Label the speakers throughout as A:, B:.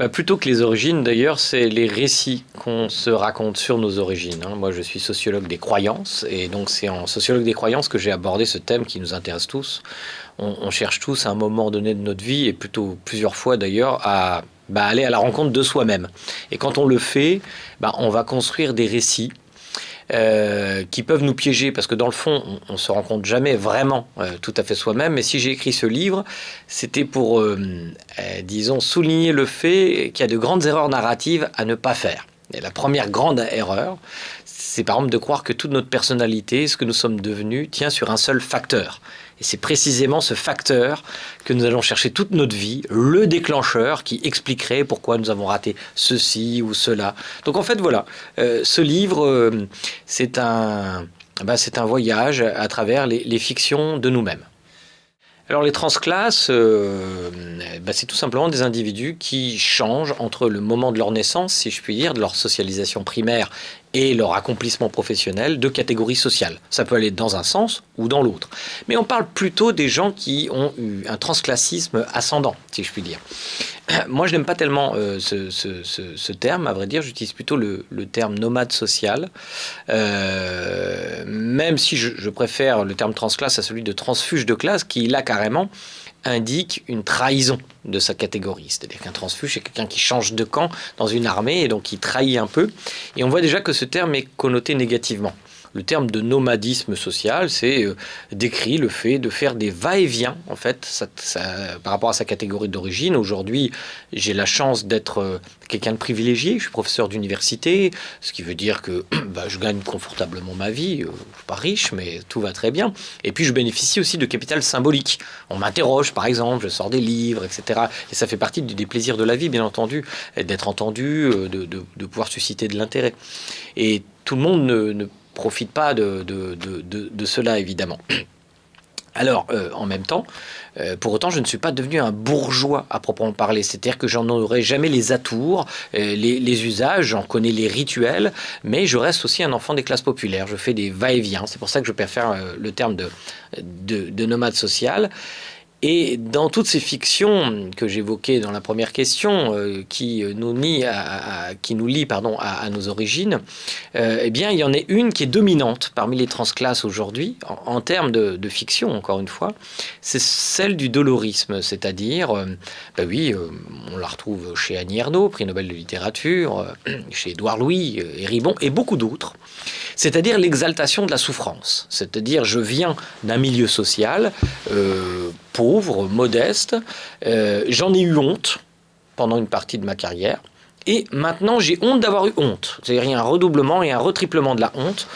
A: bah, Plutôt que les origines, d'ailleurs, c'est les récits qu'on se raconte sur nos origines. hein. Moi, je suis sociologue des croyances, et donc c'est en sociologue des croyances que j'ai abordé ce thème qui nous intéresse tous. On, cherche tous à un moment donné de notre vie, et plutôt plusieurs fois d'ailleurs, à bah, aller à la rencontre de soi-même. Et quand on le fait, bah, on va construire des récits euh, qui peuvent nous piéger parce que dans le fond, on, ne se rend compte jamais vraiment euh, tout à fait soi-même. Mais si j'ai écrit ce livre, c'était pour, euh, disons, souligner le fait qu'il y a de grandes erreurs narratives à ne pas faire. Et la première grande erreur, c'est par exemple de croire que toute notre personnalité, ce que nous sommes devenus, tient sur un seul facteur. Et c'est précisément ce facteur que nous allons chercher toute notre vie, le déclencheur qui expliquerait pourquoi nous avons raté ceci ou cela. Donc en fait, voilà, euh, ce livre, euh, c'est un, c'est un voyage à travers les, fictions de nous-mêmes. Alors les transclasses, euh, bah, c'est tout simplement des individus qui changent entre le moment de leur naissance, si je puis dire, de leur socialisation primaire et leur accomplissement professionnel de catégorie sociale. Ça peut aller dans un sens ou dans l'autre. Mais on parle plutôt des gens qui ont eu un transclassisme ascendant, si je puis dire. Moi, je n'aime pas tellement euh, ce, terme, à vrai dire, j'utilise plutôt le, le terme nomade social, Euh, même si je, je préfère le terme transclasse à celui de transfuge de classe, qui là carrément indique une trahison de sa catégorie. C'est-à-dire qu'un transfuge, c'est quelqu'un qui change de camp dans une armée et donc qui trahit un peu. Et on voit déjà que ce terme est connoté négativement. Le terme de nomadisme social, c'est euh, décrit le fait de faire des va-et-vient, en fait, par rapport à sa catégorie d'origine. Aujourd'hui, j'ai la chance d'être euh, quelqu'un de privilégié. Je suis professeur d'université, ce qui veut dire que bah, je gagne confortablement ma vie. Euh, je suis pas riche, mais tout va très bien. Et puis, je bénéficie aussi de capital symbolique. On m'interroge, par exemple, je sors des livres, etc. Et ça fait partie des plaisirs de la vie, bien entendu, d'être entendu, de pouvoir susciter de l'intérêt. Et tout le monde ne, ne profite pas de, de- de- cela, évidemment. Alors, euh, en même temps, euh, pour autant, je ne suis pas devenu un bourgeois à proprement parler. C'est-à-dire que j'en aurai jamais les atours, euh, les, usages, j'en connais les rituels, mais je reste aussi un enfant des classes populaires. Je fais des va-et-vient. C'est pour ça que je préfère le terme de, de nomade social. Et dans toutes ces fictions que j'évoquais dans la première question, euh, qui nous lie à, à- qui nous lie à, nos origines, euh, eh bien il y en a une qui est dominante parmi les transclasses aujourd'hui en, termes de, fiction encore une fois, c'est celle du dolorisme, c'est-à-dire, euh, ben oui, euh, on la retrouve chez Annie Ernaux, prix Nobel de littérature, euh, chez Édouard Louis euh, et beaucoup d'autres, c'est-à-dire l'exaltation de la souffrance, c'est-à-dire je viens d'un milieu social euh, pauvre, modeste, euh, j'en ai eu honte pendant une partie de ma carrière, et maintenant j'ai honte d'avoir eu honte, c'est-à-dire un redoublement et un retriplement de la honte.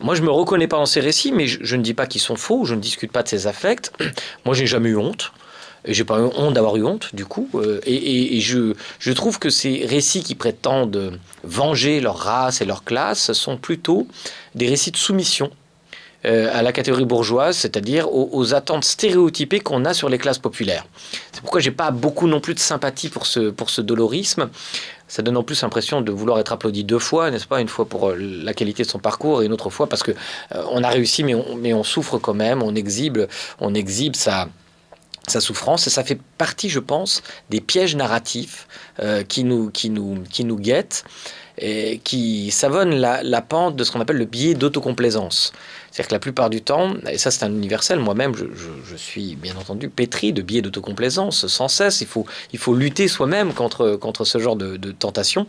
A: Moi, je me reconnais pas dans ces récits, mais je, ne dis pas qu'ils sont faux, je ne discute pas de ces affects. Moi, j'ai jamais eu honte. Et j'ai pas eu honte d'avoir eu honte, du coup. Euh, et je, je trouve que ces récits qui prétendent venger leur race et leur classe sont plutôt des récits de soumission euh, à la catégorie bourgeoise, c'est-à-dire aux, attentes stéréotypées qu'on a sur les classes populaires. C'est pourquoi j'ai pas beaucoup non plus de sympathie pour ce, pour ce dolorisme. Ça donne en plus l'impression de vouloir être applaudi deux fois, n'est-ce pas? Une fois pour euh, la qualité de son parcours et une autre fois parce que euh, on a réussi, mais on, mais on souffre quand même, on exhibe, on exhibe sa, sa souffrance et ça fait partie, je pense, des pièges narratifs euh, qui, nous, qui, nous, qui nous guettent et qui savonnent la, pente de ce qu'on appelle le biais d'autocomplaisance. C'est-à-dire que la plupart du temps, et ça c'est un universel, moi-même je suis bien entendu pétri de biais d'autocomplaisance sans cesse, il faut, il faut lutter soi-même contre, contre ce genre de, de tentation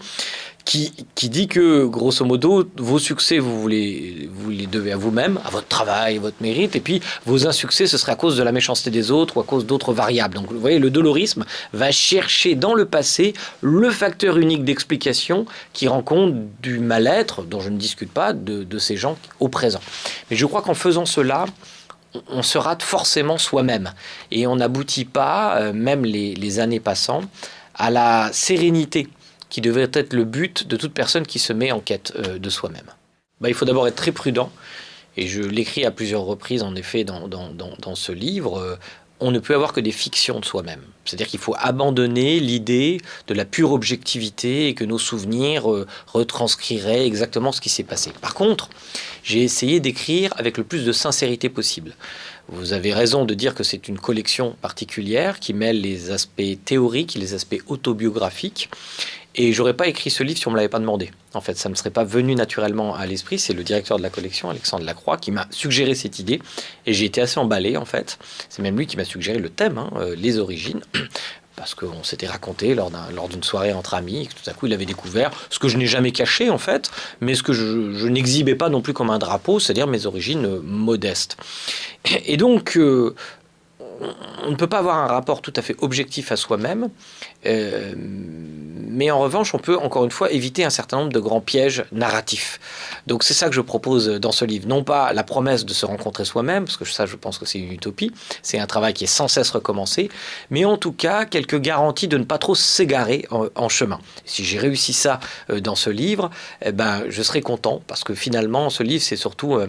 A: qui, dit que grosso modo vos succès vous, les, vous les devez à vous-même, à votre travail, à votre mérite, et puis vos insuccès ce serait à cause de la méchanceté des autres ou à cause d'autres variables. Donc vous voyez, le dolorisme va chercher dans le passé le facteur unique d'explication qui rend compte du mal-être, dont je ne discute pas, de, ces gens au présent. Mais je crois qu'en faisant cela, on- se rate forcément soi-même et on n'aboutit pas, euh, même les années passant, à la sérénité qui devrait être le but de toute personne qui se met en quête euh, de soi-même. Bah, il faut d'abord être très prudent, et je l'écris à plusieurs reprises en effet dans, ce livre. euh, on ne peut avoir que des fictions de soi-même. C'est-à-dire qu'il faut abandonner l'idée de la pure objectivité et que nos souvenirs euh, retranscriraient exactement ce qui s'est passé. Par contre, j'ai essayé d'écrire avec le plus de sincérité possible. Vous avez raison de dire que c'est une collection particulière qui mêle les aspects théoriques et les aspects autobiographiques. Et j'aurais pas écrit ce livre si on me l'avait pas demandé. En fait, ça ne me serait pas venu naturellement à l'esprit. C'est le directeur de la collection, Alexandre Lacroix, qui m'a suggéré cette idée. Et j'ai été assez emballé, en fait. C'est même lui qui m'a suggéré le thème, hein, euh, les origines parce qu'on s'était raconté lors d'une soirée entre amis, que tout à coup il avait découvert ce que je n'ai jamais caché en fait, mais ce que je, n'exhibais pas non plus comme un drapeau, c'est-à-dire mes origines modestes. Et donc, euh, on ne peut pas avoir un rapport tout à fait objectif à soi-même, euh, mais en revanche, on peut encore une fois éviter un certain nombre de grands pièges narratifs. Donc c'est ça que je propose dans ce livre. Non pas la promesse de se rencontrer soi-même, parce que ça je pense que c'est une utopie, c'est un travail qui est sans cesse recommencé, mais en tout cas quelques garanties de ne pas trop s'égarer en, chemin. Si j'ai réussi ça euh, dans ce livre, eh ben, je serai content, parce que finalement ce livre c'est surtout euh,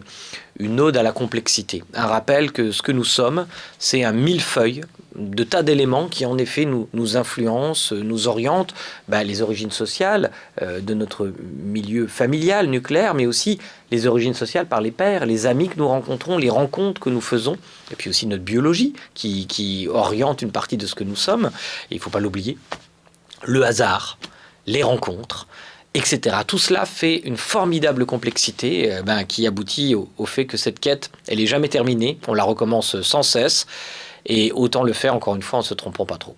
A: une ode à la complexité, un rappel que ce que nous sommes, c'est un millefeuille de tas d'éléments qui en effet nous, influencent, nous orientent, bah, les origines sociales euh, de notre milieu familial, nucléaire, mais aussi les origines sociales par les pères, les amis que nous rencontrons, les rencontres que nous faisons, et puis aussi notre biologie qui, oriente une partie de ce que nous sommes, il ne faut pas l'oublier, le hasard, les rencontres, etc. Tout cela fait une formidable complexité euh, ben, qui aboutit au, fait que cette quête, elle n'est jamais terminée, on la recommence sans cesse, et autant le faire encore une fois en se trompant pas trop.